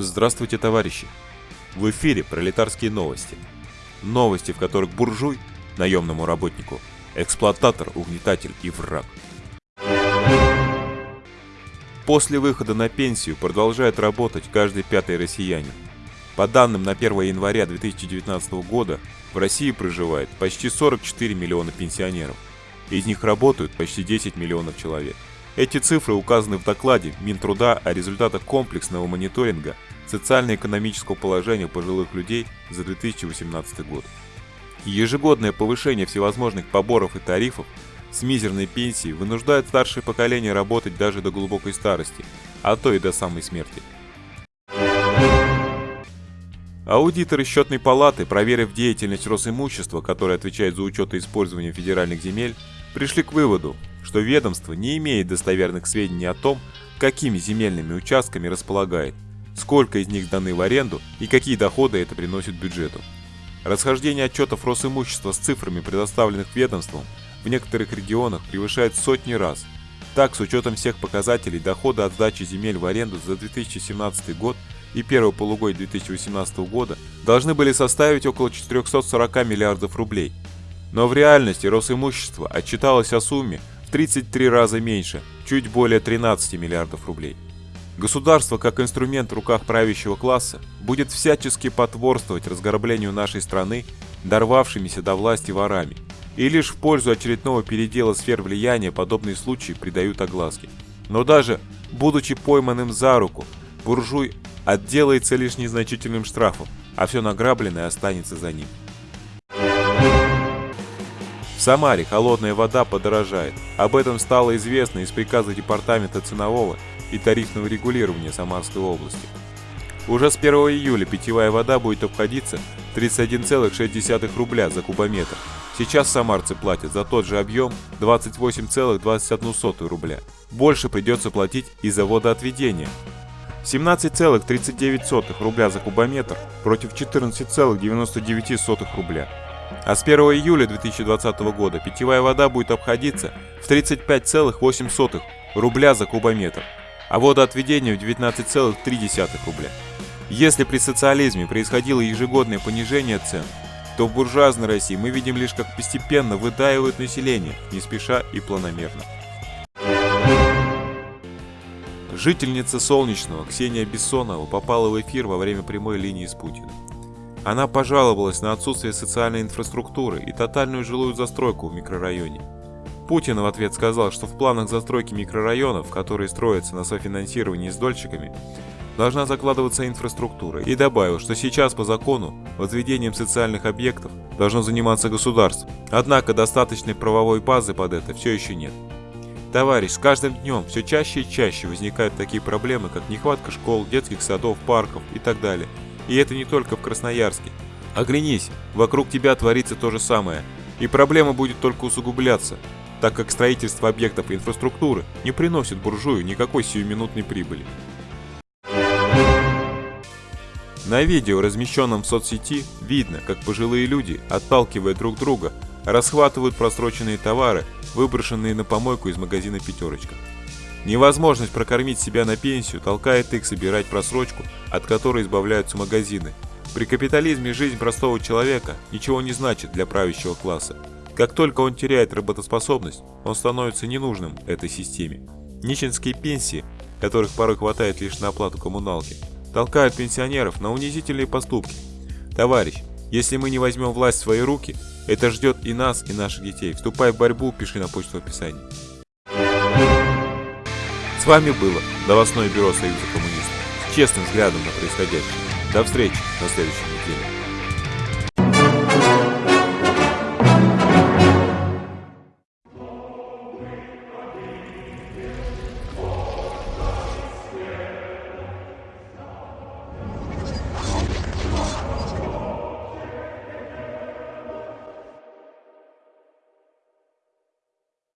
Здравствуйте, товарищи! В эфире пролетарские новости. Новости, в которых буржуй, наемному работнику, эксплуататор, угнетатель и враг. После выхода на пенсию продолжает работать каждый пятый россиянин. По данным на 1 января 2019 года в России проживает почти 44 миллиона пенсионеров. Из них работают почти 10 миллионов человек. Эти цифры указаны в докладе Минтруда о результатах комплексного мониторинга социально-экономического положения пожилых людей за 2018 год. Ежегодное повышение всевозможных поборов и тарифов с мизерной пенсией вынуждает старшее поколение работать даже до глубокой старости, а то и до самой смерти. Аудиторы счетной палаты, проверив деятельность Росимущества, которое отвечает за учет и использование федеральных земель, пришли к выводу, что ведомство не имеет достоверных сведений о том, какими земельными участками располагает, сколько из них даны в аренду и какие доходы это приносит бюджету. Расхождение отчетов Росимущества с цифрами, предоставленных ведомством, в некоторых регионах превышает сотни раз. Так, с учетом всех показателей, доходы от сдачи земель в аренду за 2017 год и первого полугодия 2018 года должны были составить около 440 миллиардов рублей. Но в реальности Росимущество отчиталось о сумме в 33 раза меньше, чуть более 13 миллиардов рублей. Государство, как инструмент в руках правящего класса, будет всячески потворствовать разграблению нашей страны дорвавшимися до власти ворами, и лишь в пользу очередного передела сфер влияния подобные случаи придают огласке. Но даже будучи пойманным за руку, буржуй отделается лишь незначительным штрафом, а все награбленное останется за ним. Самаре холодная вода подорожает. Об этом стало известно из приказа Департамента ценового и тарифного регулирования Самарской области. Уже с 1 июля питьевая вода будет обходиться 31,6 рубля за кубометр. Сейчас самарцы платят за тот же объем 28,21 рубля. Больше придется платить и за водоотведение. 17,39 рубля за кубометр против 14,99 рубля. А с 1 июля 2020 года питьевая вода будет обходиться в 35,8 рубля за кубометр, а водоотведение в 19,3 рубля. Если при социализме происходило ежегодное понижение цен, то в буржуазной России мы видим лишь как постепенно выдаивают население, не спеша и планомерно. Жительница Солнечного Ксения Бессонова попала в эфир во время прямой линии с Путиным. Она пожаловалась на отсутствие социальной инфраструктуры и тотальную жилую застройку в микрорайоне. Путин в ответ сказал, что в планах застройки микрорайонов, которые строятся на софинансировании с дольщиками, должна закладываться инфраструктура и добавил, что сейчас по закону возведением социальных объектов должно заниматься государство. Однако достаточной правовой базы под это все еще нет. Товарищ, с каждым днем все чаще и чаще возникают такие проблемы, как нехватка школ, детских садов, парков и так далее. И это не только в Красноярске. Оглянись, вокруг тебя творится то же самое. И проблема будет только усугубляться, так как строительство объектов инфраструктуры не приносит буржую никакой сиюминутной прибыли. На видео, размещенном в соцсети, видно, как пожилые люди, отталкивая друг друга, расхватывают просроченные товары, выброшенные на помойку из магазина «Пятерочка». Невозможность прокормить себя на пенсию толкает их собирать просрочку, от которой избавляются магазины. При капитализме жизнь простого человека ничего не значит для правящего класса. Как только он теряет работоспособность, он становится ненужным этой системе. Нищенские пенсии, которых порой хватает лишь на оплату коммуналки, толкают пенсионеров на унизительные поступки. Товарищ, если мы не возьмем власть в свои руки, это ждет и нас, и наших детей. Вступай в борьбу, пиши на почту в описании. Вами было новостное бюро Союза коммунистов с честным взглядом на происходящее. До встречи на следующей неделе.